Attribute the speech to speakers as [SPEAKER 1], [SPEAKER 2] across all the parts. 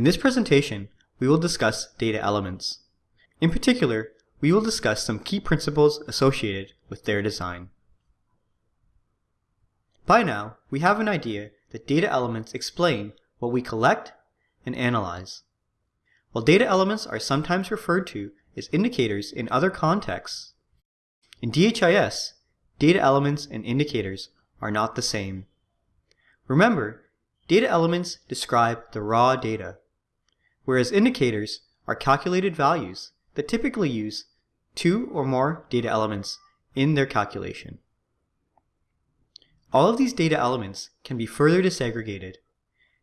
[SPEAKER 1] In this presentation, we will discuss data elements. In particular, we will discuss some key principles associated with their design. By now, we have an idea that data elements explain what we collect and analyze. While data elements are sometimes referred to as indicators in other contexts, in DHIS, data elements and indicators are not the same. Remember, data elements describe the raw data, whereas indicators are calculated values that typically use two or more data elements in their calculation. All of these data elements can be further disaggregated.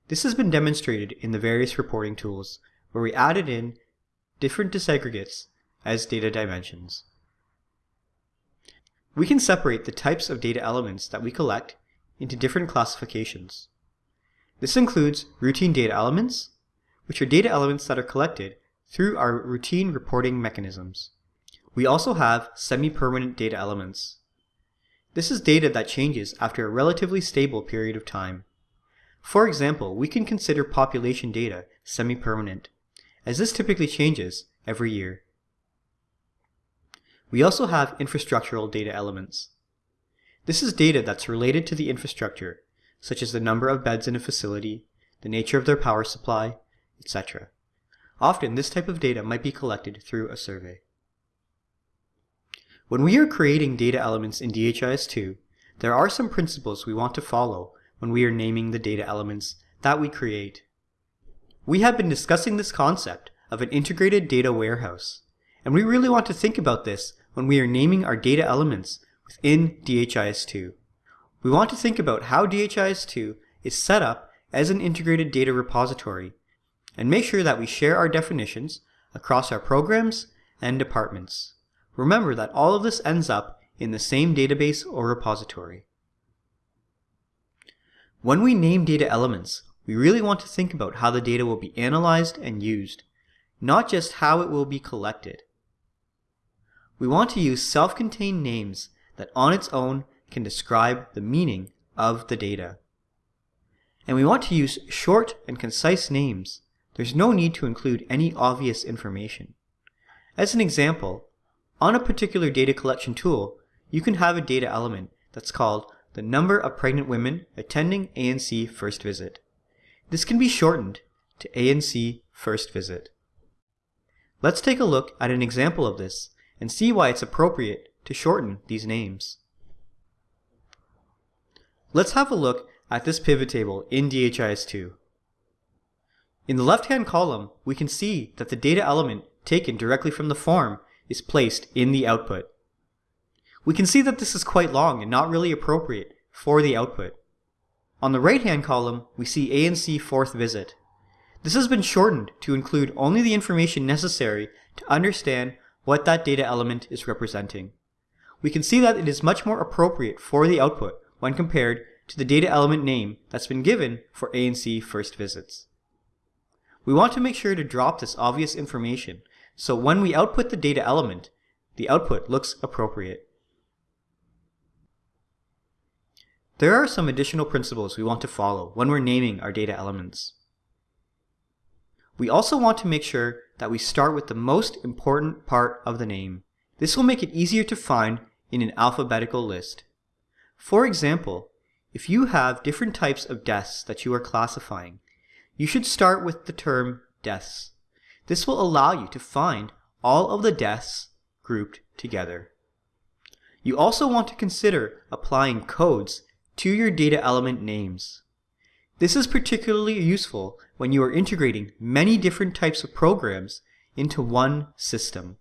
[SPEAKER 1] This has been demonstrated in the various reporting tools where we added in different disaggregates as data dimensions. We can separate the types of data elements that we collect into different classifications. This includes routine data elements, which are data elements that are collected through our routine reporting mechanisms. We also have semi-permanent data elements. This is data that changes after a relatively stable period of time. For example, we can consider population data semi-permanent, as this typically changes every year. We also have infrastructural data elements. This is data that's related to the infrastructure, such as the number of beds in a facility, the nature of their power supply, etc. Often this type of data might be collected through a survey. When we are creating data elements in DHIS2, there are some principles we want to follow when we are naming the data elements that we create. We have been discussing this concept of an integrated data warehouse, and we really want to think about this when we are naming our data elements within DHIS2. We want to think about how DHIS2 is set up as an integrated data repository and make sure that we share our definitions across our programs and departments. Remember that all of this ends up in the same database or repository. When we name data elements, we really want to think about how the data will be analyzed and used, not just how it will be collected. We want to use self-contained names that on its own can describe the meaning of the data. And we want to use short and concise names. There's no need to include any obvious information. As an example, on a particular data collection tool, you can have a data element that's called the number of pregnant women attending ANC first visit. This can be shortened to ANC first visit. Let's take a look at an example of this and see why it's appropriate to shorten these names. Let's have a look at this pivot table in DHIS2. In the left-hand column, we can see that the data element taken directly from the form is placed in the output. We can see that this is quite long and not really appropriate for the output. On the right-hand column, we see ANC fourth visit. This has been shortened to include only the information necessary to understand what that data element is representing. We can see that it is much more appropriate for the output when compared to the data element name that's been given for ANC first visits. We want to make sure to drop this obvious information so when we output the data element, the output looks appropriate. There are some additional principles we want to follow when we're naming our data elements. We also want to make sure that we start with the most important part of the name. This will make it easier to find in an alphabetical list. For example, if you have different types of deaths that you are classifying, you should start with the term deaths. This will allow you to find all of the deaths grouped together. You also want to consider applying codes to your data element names. This is particularly useful when you are integrating many different types of programs into one system.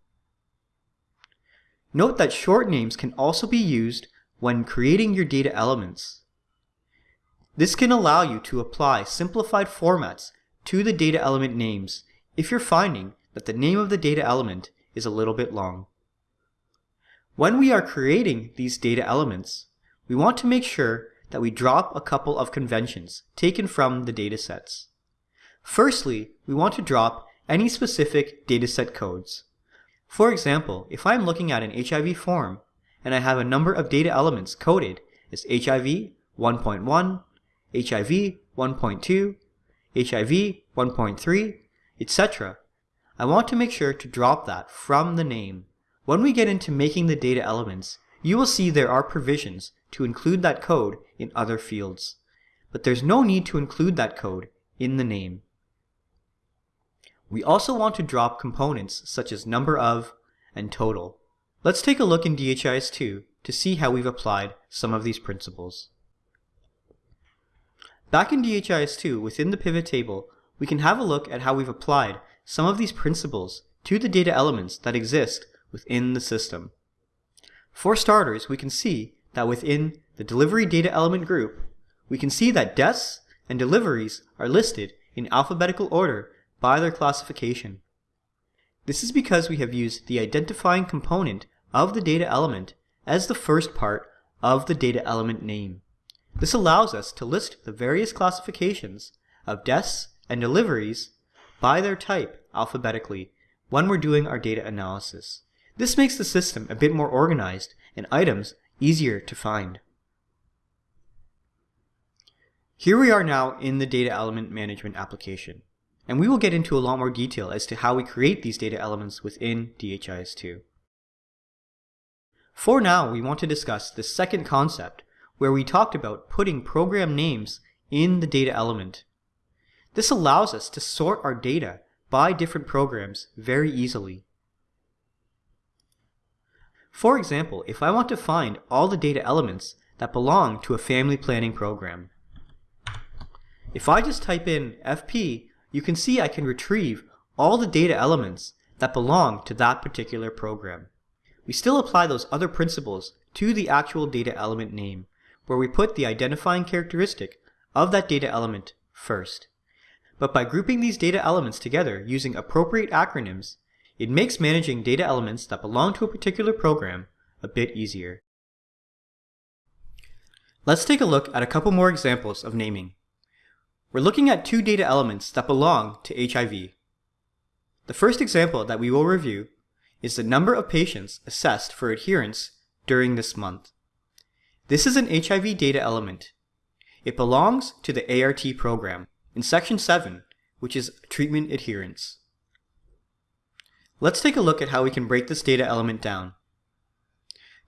[SPEAKER 1] Note that short names can also be used when creating your data elements. This can allow you to apply simplified formats to the data element names if you're finding that the name of the data element is a little bit long. When we are creating these data elements, we want to make sure that we drop a couple of conventions taken from the datasets. Firstly, we want to drop any specific dataset codes. For example, if I'm looking at an HIV form and I have a number of data elements coded as HIV 1.1, HIV 1.2, HIV 1.3, etc., I want to make sure to drop that from the name. When we get into making the data elements, you will see there are provisions to include that code in other fields, but there's no need to include that code in the name. We also want to drop components such as number of and total. Let's take a look in DHIS2 to see how we've applied some of these principles. Back in DHIS2, within the pivot table, we can have a look at how we've applied some of these principles to the data elements that exist within the system. For starters, we can see that within the delivery data element group, we can see that deaths and deliveries are listed in alphabetical order by their classification. This is because we have used the identifying component of the data element as the first part of the data element name. This allows us to list the various classifications of deaths and deliveries by their type alphabetically when we're doing our data analysis. This makes the system a bit more organized and items easier to find. Here we are now in the data element management application, and we will get into a lot more detail as to how we create these data elements within DHIS2. For now, we want to discuss the second concept, where we talked about putting program names in the data element. This allows us to sort our data by different programs very easily. For example, if I want to find all the data elements that belong to a family planning program, if I just type in FP, you can see I can retrieve all the data elements that belong to that particular program. We still apply those other principles to the actual data element name, where we put the identifying characteristic of that data element first. But by grouping these data elements together using appropriate acronyms, it makes managing data elements that belong to a particular program a bit easier. Let's take a look at a couple more examples of naming. We're looking at two data elements that belong to HIV. The first example that we will review is the number of patients assessed for adherence during this month. This is an HIV data element. It belongs to the ART program in section 7, which is treatment adherence. Let's take a look at how we can break this data element down.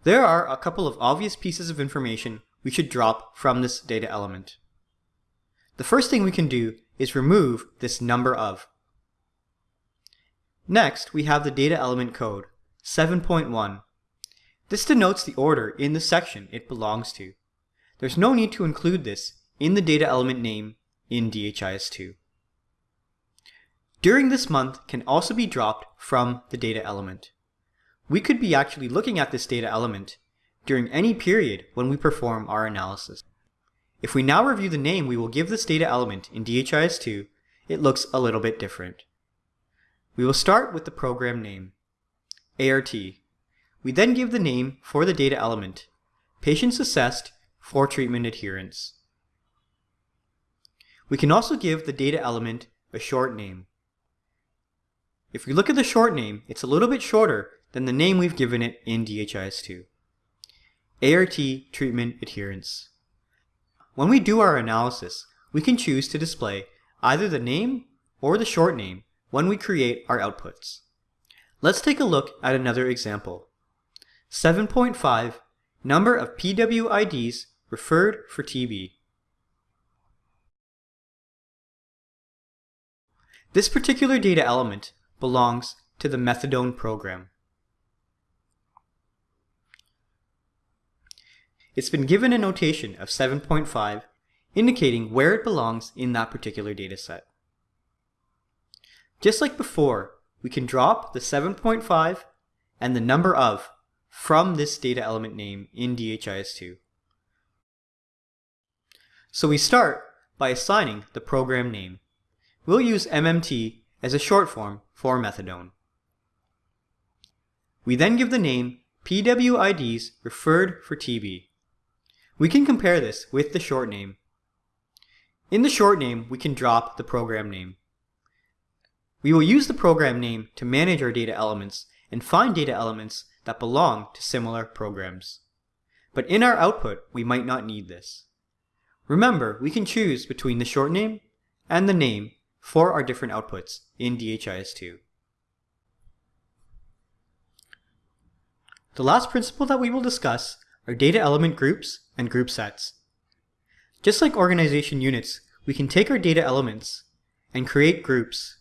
[SPEAKER 1] There are a couple of obvious pieces of information we should drop from this data element. The first thing we can do is remove this number of. Next, we have the data element code, 7.1. This denotes the order in the section it belongs to. There's no need to include this in the data element name in DHIS2. During this month can also be dropped from the data element. We could be actually looking at this data element during any period when we perform our analysis. If we now review the name we will give this data element in DHIS2, it looks a little bit different. We will start with the program name, ART. We then give the name for the data element, patients assessed for treatment adherence. We can also give the data element a short name. If we look at the short name, it's a little bit shorter than the name we've given it in DHIS2. ART treatment adherence. When we do our analysis, we can choose to display either the name or the short name when we create our outputs. Let's take a look at another example. 7.5 Number of PWIDs referred for TB. This particular data element belongs to the methadone program. It's been given a notation of 7.5 indicating where it belongs in that particular dataset. Just like before, we can drop the 7.5 and the number of from this data element name in DHIS2. So we start by assigning the program name. We'll use MMT as a short form for methadone. We then give the name PWIDs referred for TB. We can compare this with the short name. In the short name, we can drop the program name. We will use the program name to manage our data elements and find data elements that belong to similar programs. But in our output, we might not need this. Remember, we can choose between the short name and the name for our different outputs in DHIS2. The last principle that we will discuss are data element groups and group sets. Just like organization units, we can take our data elements and create groups.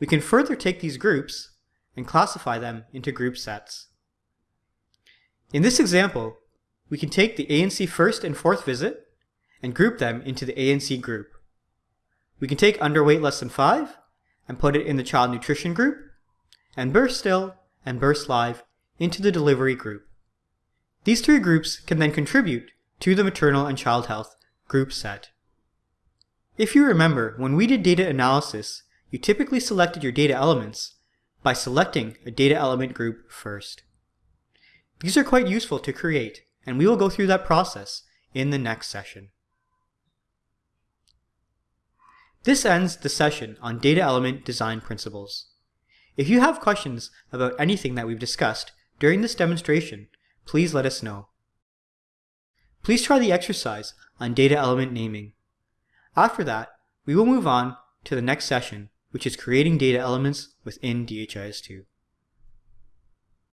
[SPEAKER 1] We can further take these groups and classify them into group sets. In this example, we can take the ANC first and fourth visit and group them into the ANC group. We can take underweight less than 5 and put it in the child nutrition group, and birth still and birth live into the delivery group. These three groups can then contribute to the maternal and child health group set. If you remember, when we did data analysis, you typically selected your data elements by selecting a data element group first. These are quite useful to create, and we will go through that process in the next session. This ends the session on data element design principles. If you have questions about anything that we've discussed during this demonstration, please let us know. Please try the exercise on data element naming. After that, we will move on to the next session, which is creating data elements within DHIS2.